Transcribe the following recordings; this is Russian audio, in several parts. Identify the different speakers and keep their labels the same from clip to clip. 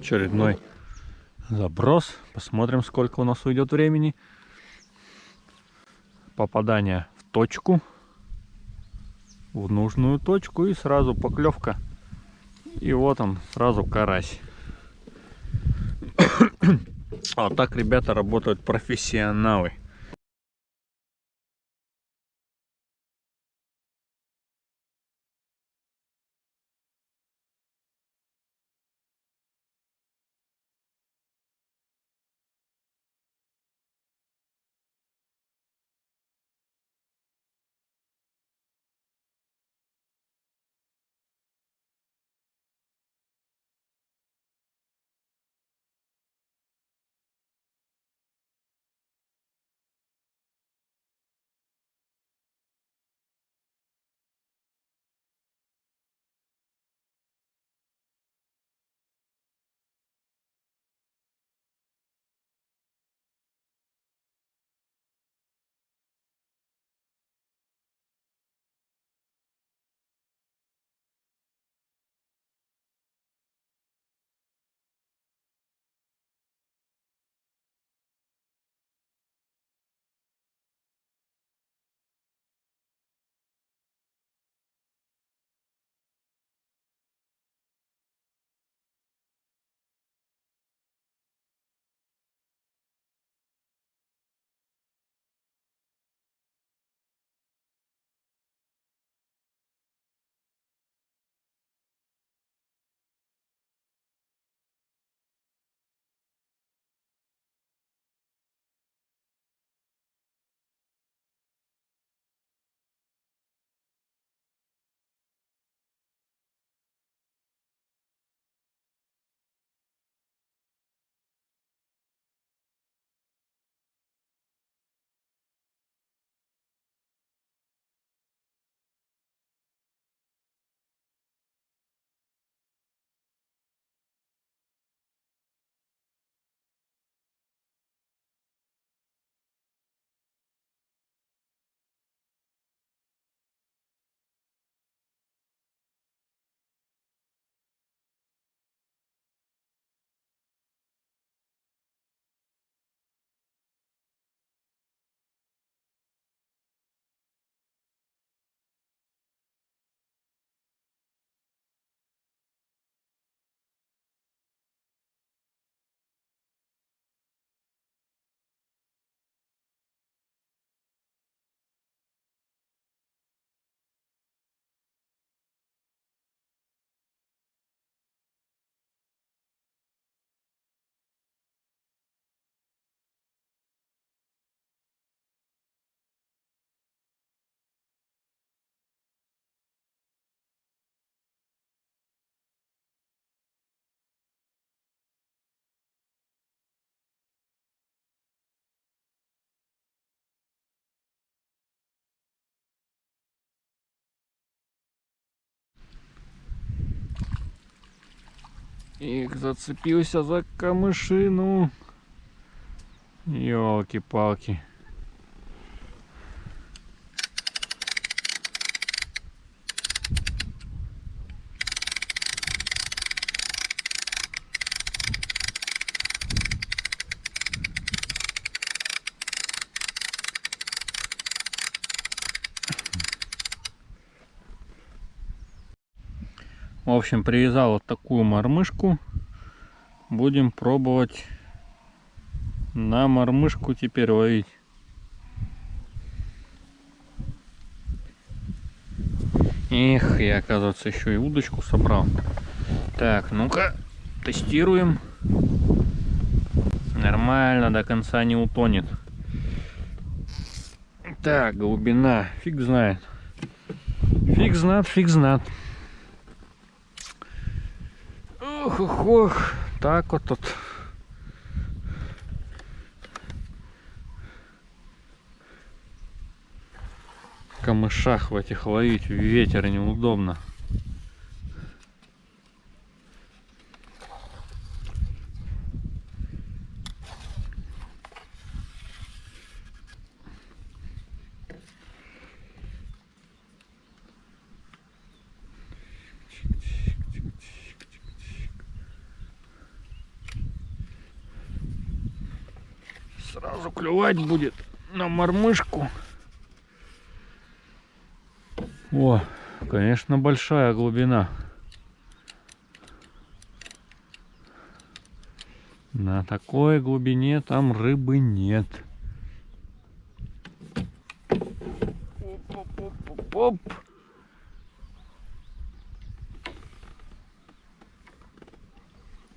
Speaker 1: очередной заброс. Посмотрим, сколько у нас уйдет времени. Попадание в точку. В нужную точку и сразу поклевка. И вот он, сразу карась. А так ребята работают профессионалы. Их зацепился за камышину. Елки-палки. В общем, привязал вот такую мормышку. Будем пробовать на мормышку теперь ловить. Эх, я, оказывается, еще и удочку собрал. Так, ну-ка, тестируем. Нормально, до конца не утонет. Так, глубина, фиг знает. Фиг знает, фиг знает. Ох, ох. Так тут. В камышах в этих ловить ветер неудобно. Сразу клювать будет на мормышку. О, конечно, большая глубина. На такой глубине там рыбы нет. Оп-оп-оп-оп.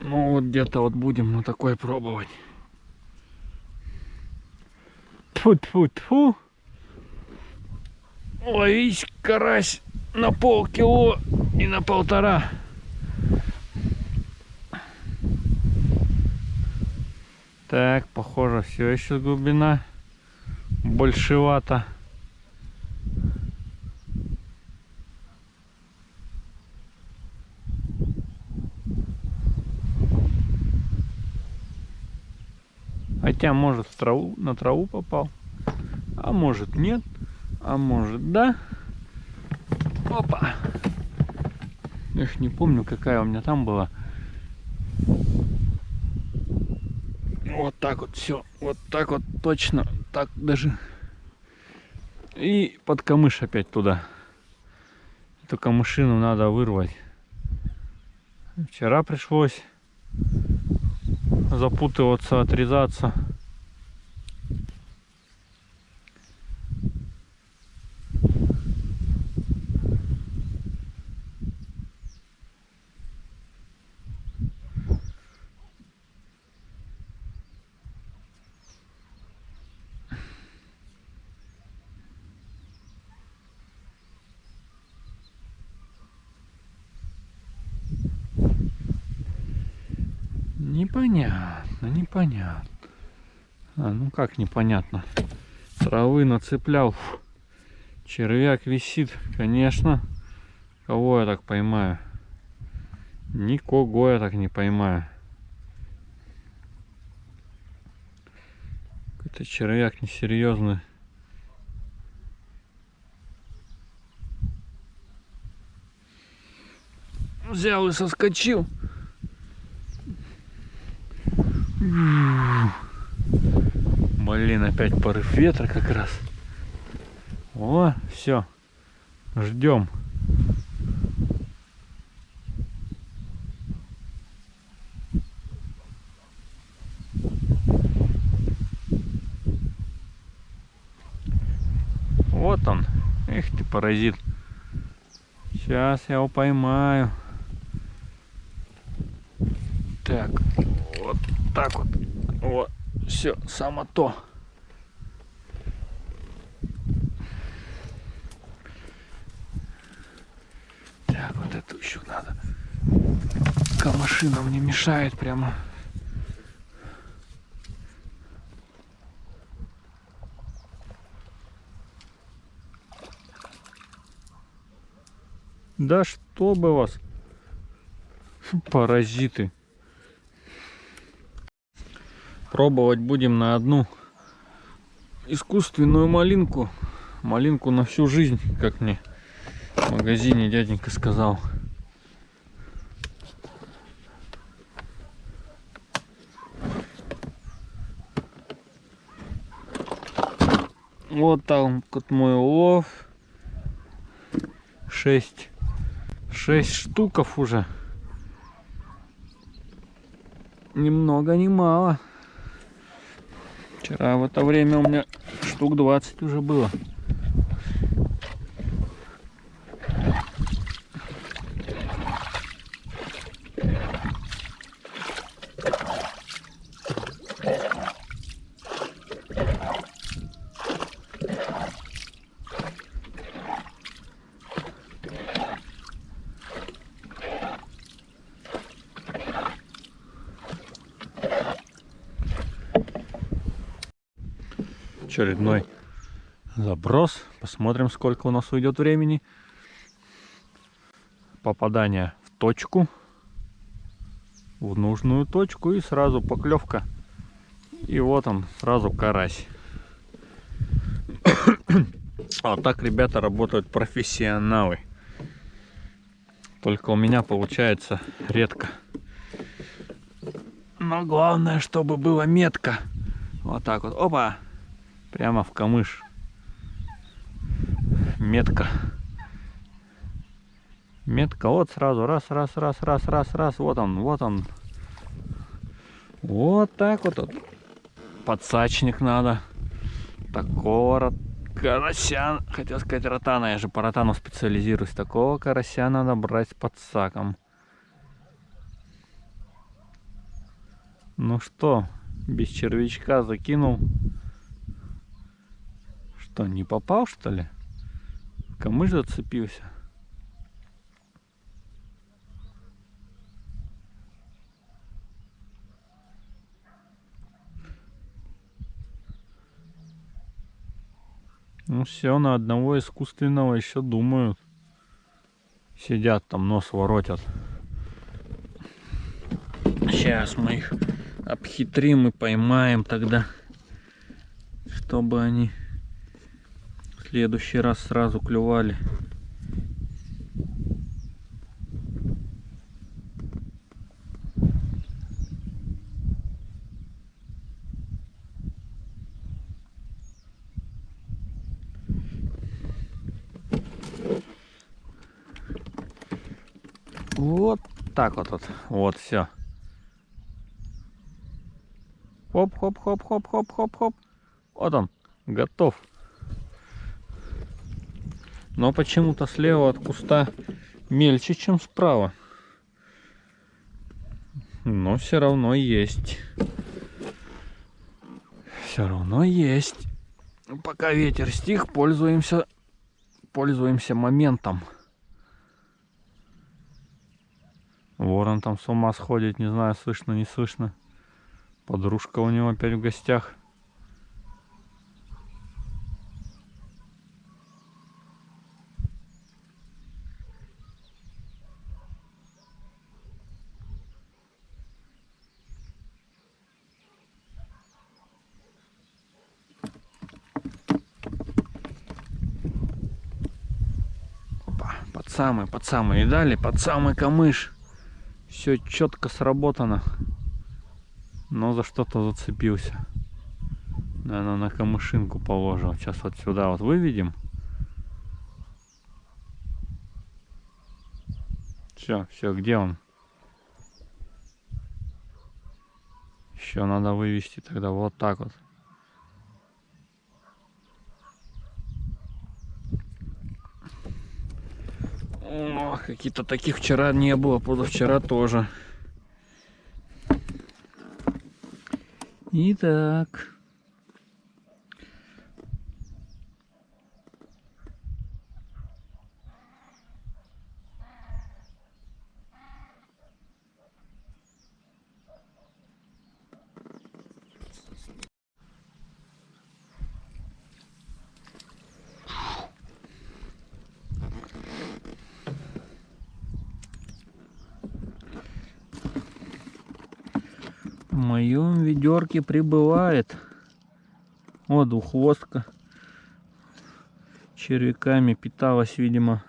Speaker 1: Ну вот где-то вот будем на такой пробовать. Тьфу-тьфу-тьфу. Ловись, карась, на полкило и на полтора. Так, похоже, все еще глубина большевато. Хотя, может, в траву, на траву попал. А может, нет. А может, да. Опа. Эх, не помню, какая у меня там была. Вот так вот все. Вот так вот точно. Так даже. И под камыш опять туда. Эту камышину надо вырвать. Вчера пришлось запутываться, отрезаться. Непонятно, непонятно. А, ну как непонятно? Травы нацеплял. Червяк висит, конечно. Кого я так поймаю? Никого я так не поймаю. Какой-то червяк несерьезный. Взял и соскочил. Блин, опять порыв ветра как раз. О, все. Ждем. Вот он. Эх ты, паразит. Сейчас я его поймаю. Так, так вот. Вот, все, само то. Так, вот эту еще надо. Камашина мне мешает прямо. Да что бы вас, паразиты. Пробовать будем на одну искусственную малинку. Малинку на всю жизнь, как мне в магазине дяденька сказал. Вот там вот мой улов. Шесть. Шесть штуков уже. Ни много, ни мало. Вчера в это время у меня штук 20 уже было. Очередной заброс. Посмотрим, сколько у нас уйдет времени. Попадание в точку. В нужную точку. И сразу поклевка. И вот он, сразу карась. А так, ребята, работают профессионалы. Только у меня получается редко. Но главное, чтобы было метко Вот так вот. Опа! Прямо в камыш. Метка. Метка. Вот сразу. Раз, раз, раз, раз, раз, раз. Вот он, вот он. Вот так вот. вот. Подсачник надо. Такого карася. Хотел сказать ротана. Я же по ротану специализируюсь. Такого карася надо брать с подсаком. Ну что, без червячка закинул. Что, не попал что ли? Камыш зацепился. Ну все, на одного искусственного еще думают. Сидят там, нос воротят. Сейчас мы их обхитрим и поймаем тогда. Чтобы они следующий раз сразу клювали. Вот так вот, вот, вот все. Хоп-хоп-хоп-хоп-хоп-хоп-хоп. Вот он, готов. Но почему-то слева от куста мельче, чем справа. Но все равно есть. Все равно есть. Пока ветер стих, пользуемся, пользуемся моментом. Ворон там с ума сходит, не знаю, слышно, не слышно. Подружка у него опять в гостях. Опа, под самый, под самый. И дали под самый камыш. Все четко сработано. Но за что-то зацепился. Наверное, на камышинку положил. Сейчас вот сюда вот выведем. Все, все, где он? Еще надо вывести тогда вот так вот. О, какие-то таких вчера не было, позавчера тоже. Итак. В моем ведерке прибывает. О, двуххвостка. Червяками питалась, видимо.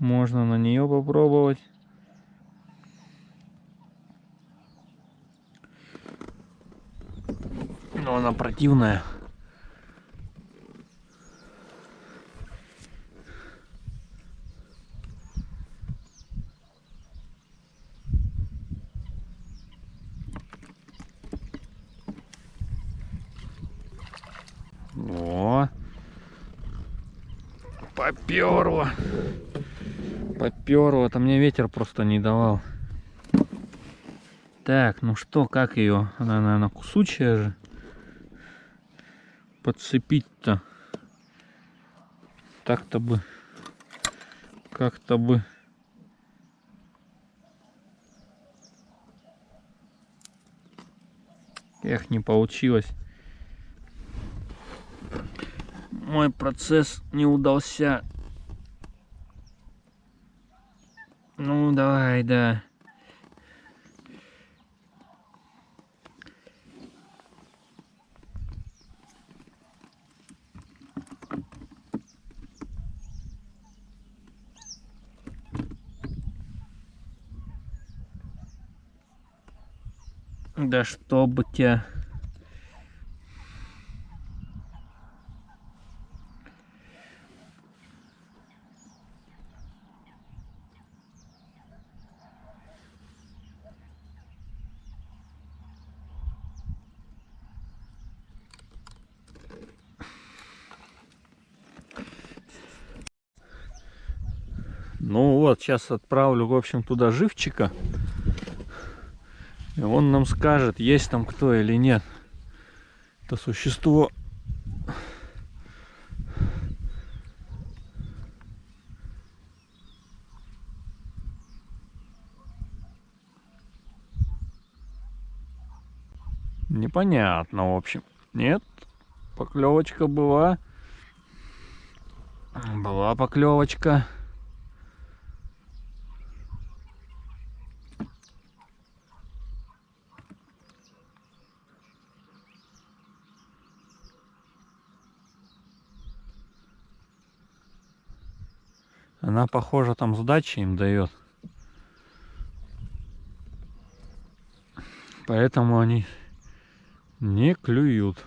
Speaker 1: Можно на нее попробовать. Но она противная. О, поперло. Поперло. Это мне ветер просто не давал. Так, ну что, как ее? Она, наверное, кусучая же. Подцепить-то. Так-то бы. Как-то бы. Эх, не получилось. Мой процесс не удался. Ну, давай, да. Да чтоб тебя... Ну вот, сейчас отправлю, в общем, туда живчика. И он нам скажет, есть там кто или нет. Это существо. Непонятно, в общем. Нет, поклевочка была. Была поклевочка. Она, похоже, там сдачи им дает. Поэтому они не клюют.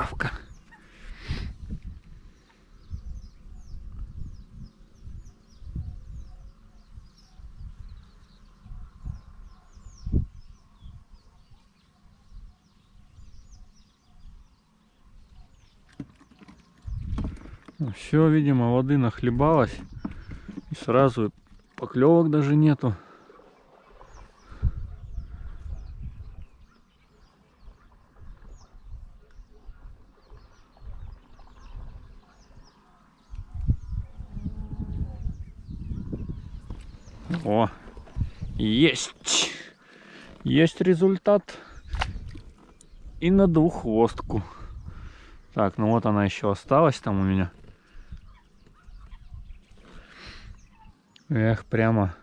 Speaker 1: Травка, травка. Все, видимо, воды нахлебалось. И сразу поклевок даже нету. О, есть. Есть результат. И на двуххвостку. Так, ну вот она еще осталась там у меня. Эх, прямо,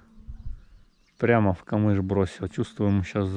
Speaker 1: прямо в камыш бросил. Чувствую, ему сейчас